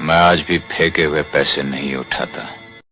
मैं आज भी फेंके हुए पैसे नहीं उठाता।